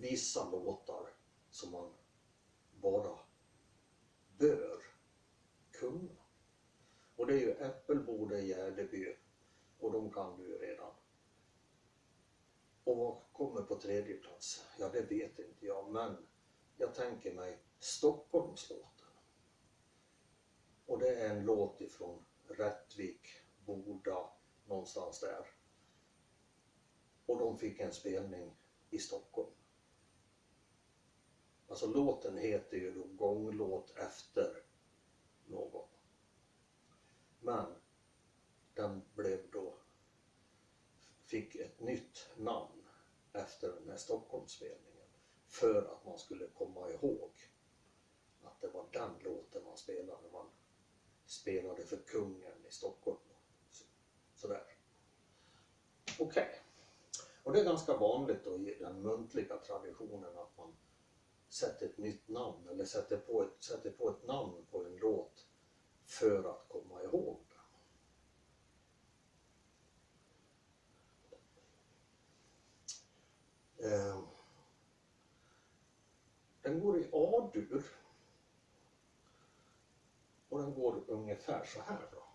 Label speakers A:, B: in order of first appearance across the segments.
A: vissa låtar som man bara bör kunna. Och det är ju Äppelboda, Gärdeby och de kan du ju redan. Och vad kommer på tredje plats? Ja, det vet inte jag, men jag tänker mig Stockholmslåten. Och det är en låt ifrån Rättvik, Boda, någonstans där. Och de fick en spelning i Stockholm. Alltså låten heter ju då Gånglåt efter någon. Men den blev då, fick ett nytt namn efter den här Stockholmsspelningen för att man skulle komma ihåg att det var den låten man spelade när man spelade för kungen i Stockholm. Sådär. Okej. Okay. Och det är ganska vanligt då i den muntliga traditionen att man sätter ett nytt namn eller sätter på ett, sätter på ett namn på en låt för att komma ihåg den. Ehm, den går i A-dur och den går ungefär så här då.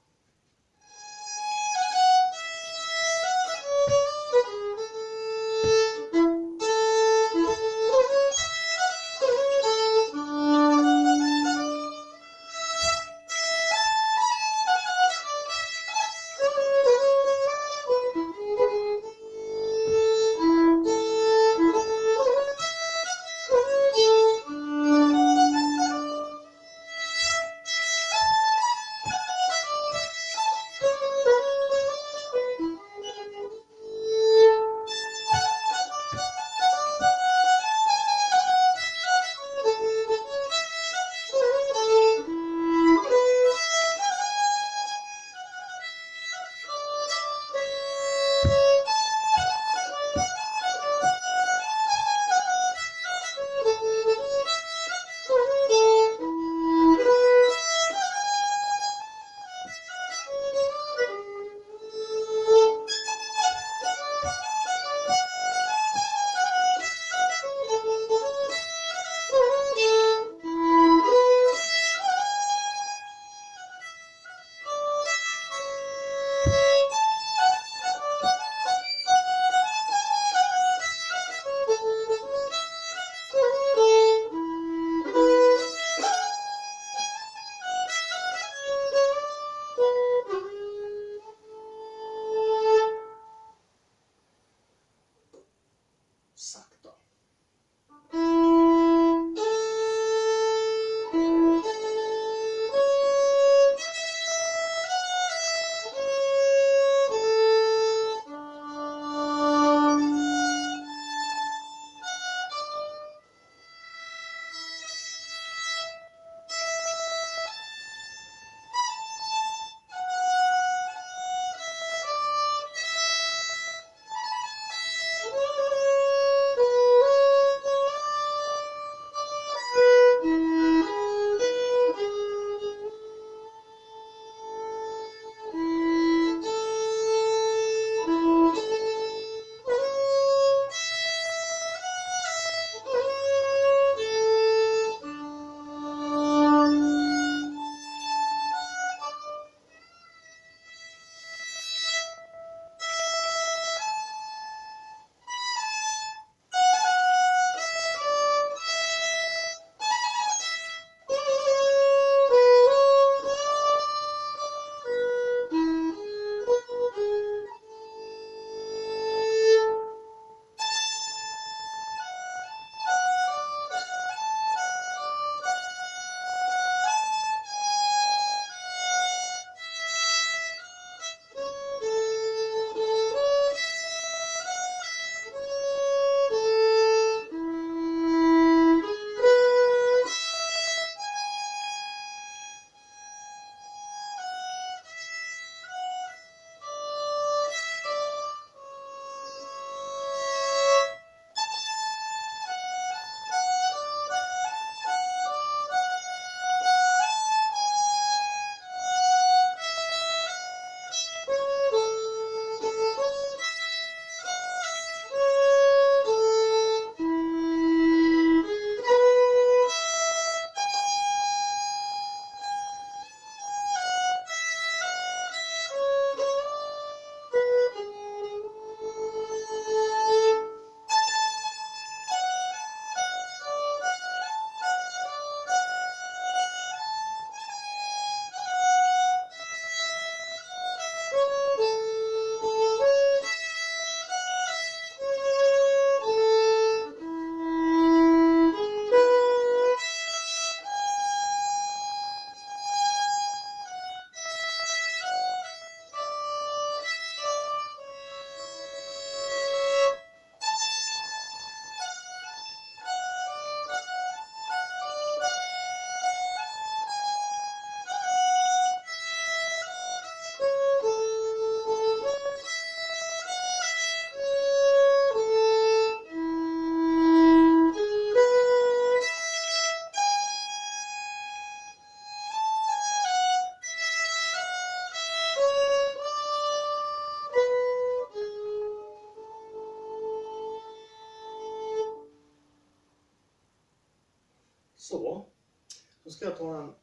A: Ska jag ta den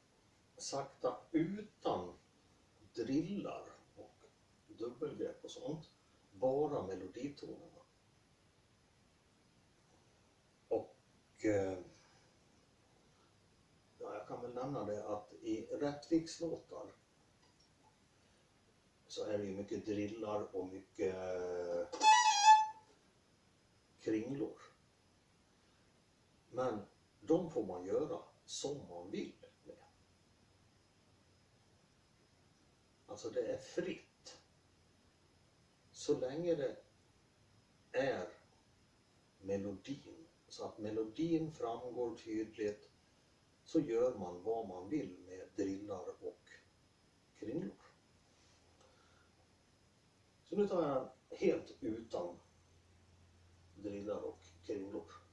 A: sakta utan drillar och dubbelgrepp och sånt. Bara meloditonerna. Och eh, ja, jag kan väl nämna det att i Rättvikslåtar så är det ju mycket drillar och mycket eh, de får man göra som man vill med. Alltså det är fritt. Så länge det är melodin, så att melodin framgår tydligt, så gör man vad man vill med drillar och kringlor. Så nu tar jag helt utan drillar och kringlor.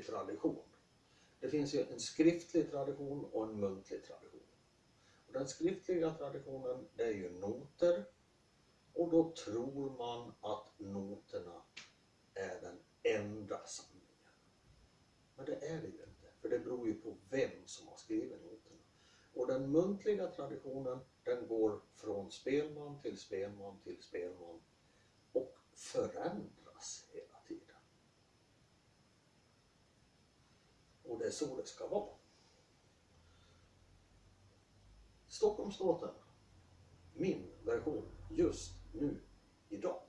A: Muntlig tradition. Det finns ju en skriftlig tradition och en muntlig tradition. Och den skriftliga traditionen, det är ju noter. Och då tror man att noterna är den enda sanningen. Men det är det ju inte, för det beror ju på vem som har skrivit noterna. Och den muntliga traditionen, den går från spelman till spelman till spelman och förändras Och det är så det ska vara. Stockholmslåten. Min version just nu, idag.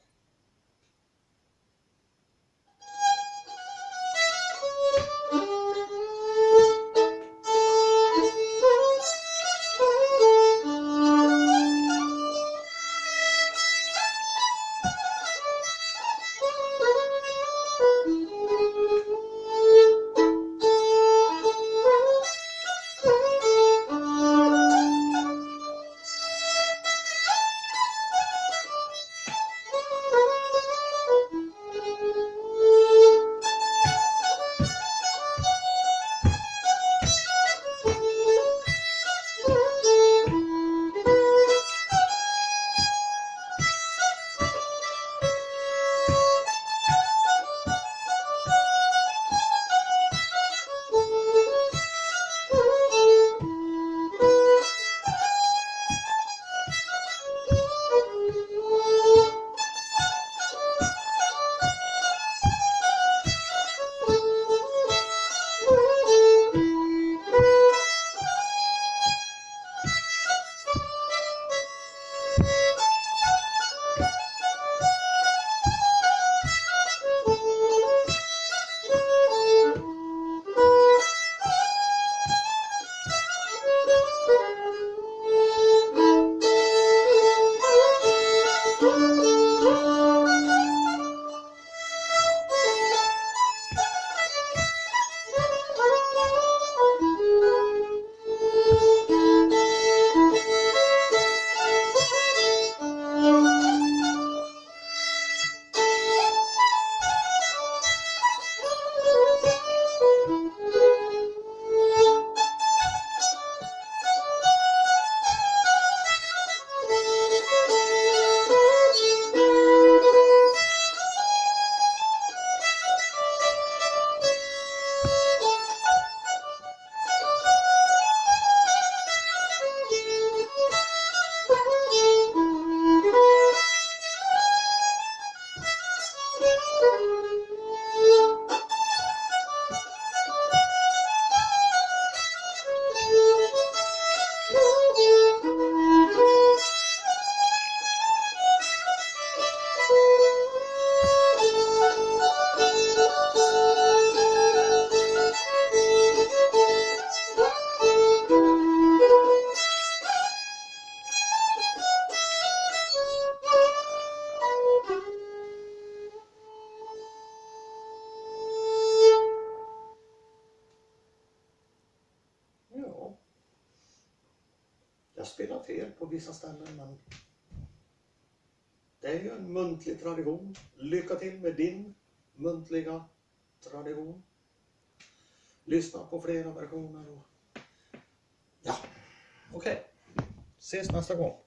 A: Jag fel på vissa ställen men det är ju en muntlig tradition. Lycka till med din muntliga tradition. Lyssna på flera versioner och ja, okej. Ses nästa gång.